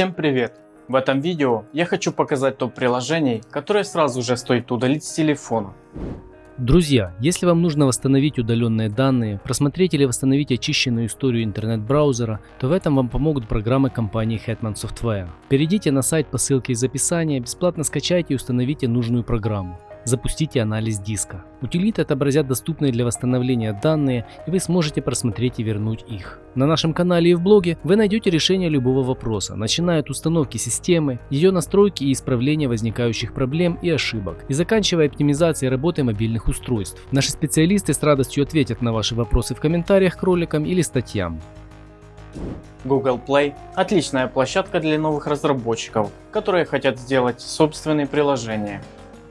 Всем привет! В этом видео я хочу показать топ приложений, которые сразу же стоит удалить с телефона. Друзья, если вам нужно восстановить удаленные данные, просмотреть или восстановить очищенную историю интернет-браузера, то в этом вам помогут программы компании Hetman Software. Перейдите на сайт по ссылке из описания, бесплатно скачайте и установите нужную программу. Запустите анализ диска. Утилиты отобразят доступные для восстановления данные и вы сможете просмотреть и вернуть их. На нашем канале и в блоге вы найдете решение любого вопроса, начиная от установки системы, ее настройки и исправления возникающих проблем и ошибок, и заканчивая оптимизацией работы мобильных устройств. Наши специалисты с радостью ответят на ваши вопросы в комментариях к роликам или статьям. Google Play – отличная площадка для новых разработчиков, которые хотят сделать собственные приложения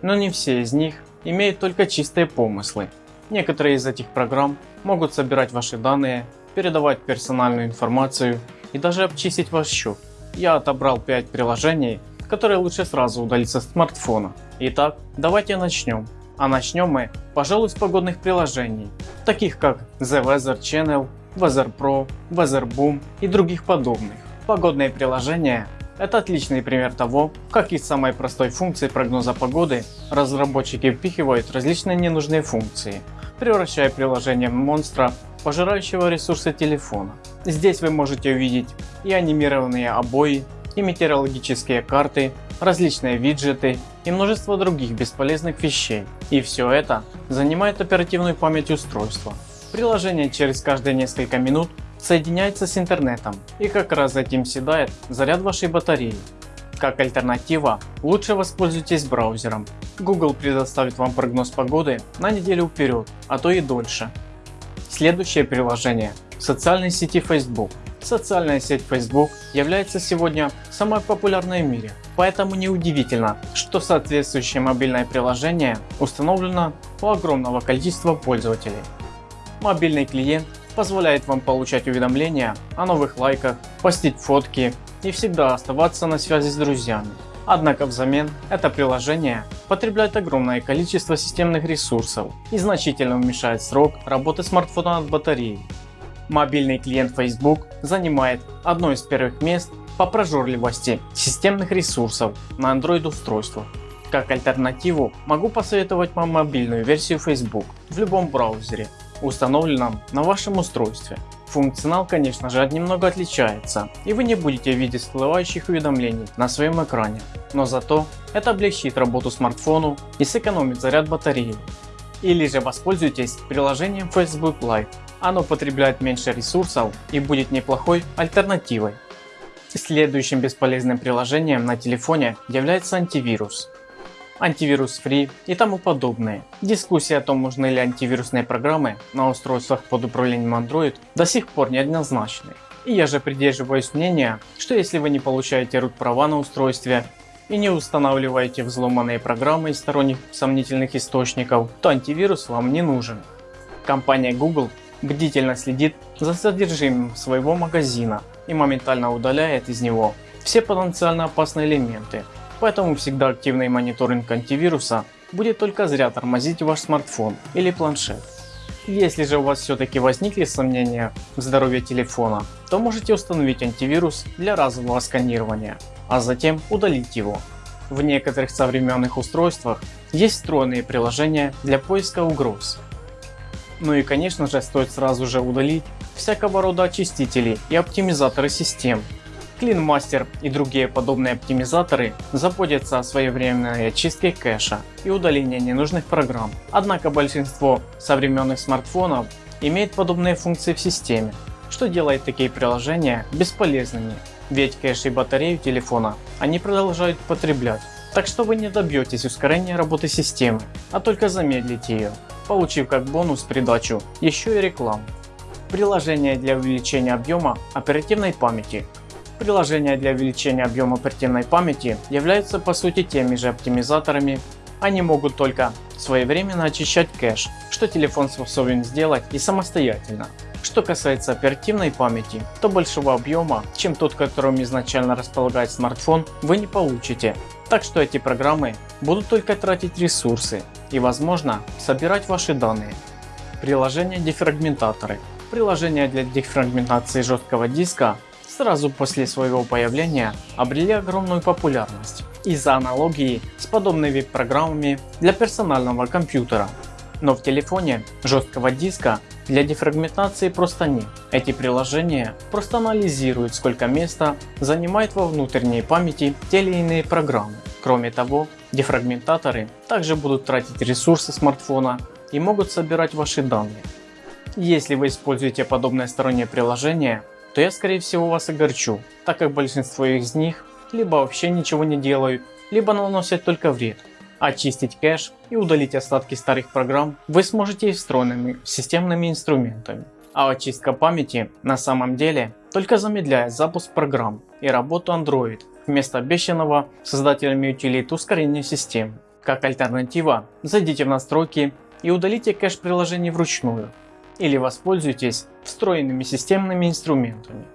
но не все из них имеют только чистые помыслы. Некоторые из этих программ могут собирать ваши данные, передавать персональную информацию и даже обчистить ваш счет. Я отобрал 5 приложений, которые лучше сразу удалить со смартфона. Итак, давайте начнем. А начнем мы, пожалуй, с погодных приложений, таких как The Weather Channel, Weather Pro, Weather Boom и других подобных. Погодные приложения это отличный пример того, как из самой простой функции прогноза погоды разработчики впихивают различные ненужные функции, превращая приложение в монстра, пожирающего ресурсы телефона. Здесь вы можете увидеть и анимированные обои, и метеорологические карты, различные виджеты и множество других бесполезных вещей. И все это занимает оперативную память устройства. Приложение через каждые несколько минут соединяется с интернетом и как раз этим седает заряд вашей батареи. Как альтернатива, лучше воспользуйтесь браузером. Google предоставит вам прогноз погоды на неделю вперед, а то и дольше. Следующее приложение – социальной сети Facebook. Социальная сеть Facebook является сегодня самой популярной в мире, поэтому неудивительно, что соответствующее мобильное приложение установлено у огромного количества пользователей. Мобильный клиент позволяет вам получать уведомления о новых лайках, постить фотки и всегда оставаться на связи с друзьями. Однако взамен это приложение потребляет огромное количество системных ресурсов и значительно уменьшает срок работы смартфона от батареи. Мобильный клиент Facebook занимает одно из первых мест по прожорливости системных ресурсов на Android устройствах. Как альтернативу могу посоветовать вам мобильную версию Facebook в любом браузере установленном на вашем устройстве. Функционал конечно же немного отличается и вы не будете видеть всплывающих уведомлений на своем экране, но зато это облегчит работу смартфону и сэкономит заряд батареи. Или же воспользуйтесь приложением Facebook Live, оно потребляет меньше ресурсов и будет неплохой альтернативой. Следующим бесполезным приложением на телефоне является антивирус антивирус Free и тому подобное. Дискуссия о том, нужны ли антивирусные программы на устройствах под управлением Android до сих пор неоднозначны. И я же придерживаюсь мнения, что если вы не получаете root права на устройстве и не устанавливаете взломанные программы из сторонних сомнительных источников, то антивирус вам не нужен. Компания Google бдительно следит за содержимым своего магазина и моментально удаляет из него все потенциально опасные элементы, Поэтому всегда активный мониторинг антивируса будет только зря тормозить ваш смартфон или планшет. Если же у вас все-таки возникли сомнения в здоровье телефона, то можете установить антивирус для разового сканирования, а затем удалить его. В некоторых современных устройствах есть встроенные приложения для поиска угроз. Ну и конечно же стоит сразу же удалить всякого рода очистители и оптимизаторы систем, CleanMaster и другие подобные оптимизаторы заботятся о своевременной очистке кэша и удалении ненужных программ. Однако большинство современных смартфонов имеет подобные функции в системе, что делает такие приложения бесполезными, ведь кэш и батарею телефона они продолжают потреблять. Так что вы не добьетесь ускорения работы системы, а только замедлите ее, получив как бонус придачу еще и рекламу. Приложение для увеличения объема оперативной памяти Приложения для увеличения объема оперативной памяти являются по сути теми же оптимизаторами, они могут только своевременно очищать кэш, что телефон способен сделать и самостоятельно. Что касается оперативной памяти, то большего объема, чем тот которым изначально располагает смартфон, вы не получите. Так что эти программы будут только тратить ресурсы и возможно собирать ваши данные. Приложение дефрагментаторы. Приложение для дефрагментации жесткого диска сразу после своего появления обрели огромную популярность из-за аналогии с подобными программами для персонального компьютера. Но в телефоне жесткого диска для дефрагментации просто нет. Эти приложения просто анализируют сколько места занимает во внутренней памяти те или иные программы. Кроме того, дефрагментаторы также будут тратить ресурсы смартфона и могут собирать ваши данные. Если вы используете подобное стороннее приложение, то я скорее всего вас огорчу, так как большинство из них либо вообще ничего не делают, либо наносят только вред. Очистить кэш и удалить остатки старых программ вы сможете и встроенными системными инструментами. А очистка памяти на самом деле только замедляет запуск программ и работу Android вместо обещанного создателями утилит ускорения системы. Как альтернатива, зайдите в настройки и удалите кэш приложений вручную или воспользуйтесь встроенными системными инструментами.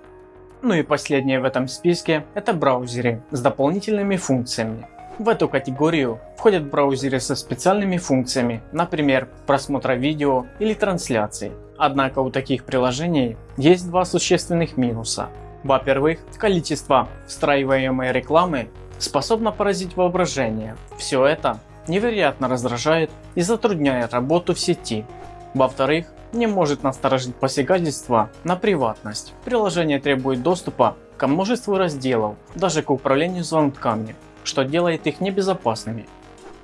Ну и последнее в этом списке это браузеры с дополнительными функциями. В эту категорию входят браузеры со специальными функциями, например просмотра видео или трансляции. Однако у таких приложений есть два существенных минуса. Во-первых, количество встраиваемой рекламы способно поразить воображение. Все это невероятно раздражает и затрудняет работу в сети. Во-вторых, не может насторожить посягательство на приватность. Приложение требует доступа к множеству разделов, даже к управлению звонками, что делает их небезопасными.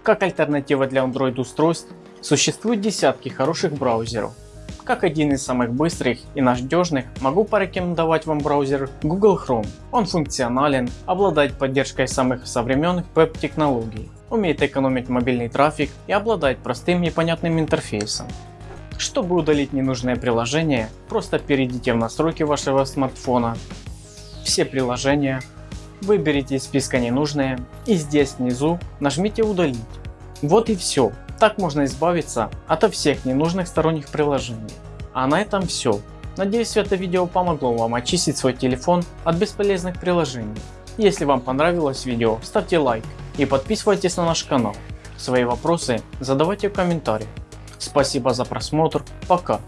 Как альтернатива для Android устройств существуют десятки хороших браузеров. Как один из самых быстрых и надежных могу порекомендовать вам браузер Google Chrome. Он функционален, обладает поддержкой самых современных веб-технологий, умеет экономить мобильный трафик и обладает простым и понятным интерфейсом. Чтобы удалить ненужное приложение, просто перейдите в настройки вашего смартфона, все приложения, выберите из списка ненужные и здесь внизу нажмите удалить. Вот и все. Так можно избавиться от всех ненужных сторонних приложений. А на этом все. Надеюсь это видео помогло вам очистить свой телефон от бесполезных приложений. Если вам понравилось видео, ставьте лайк и подписывайтесь на наш канал. Свои вопросы задавайте в комментариях. Спасибо за просмотр, пока.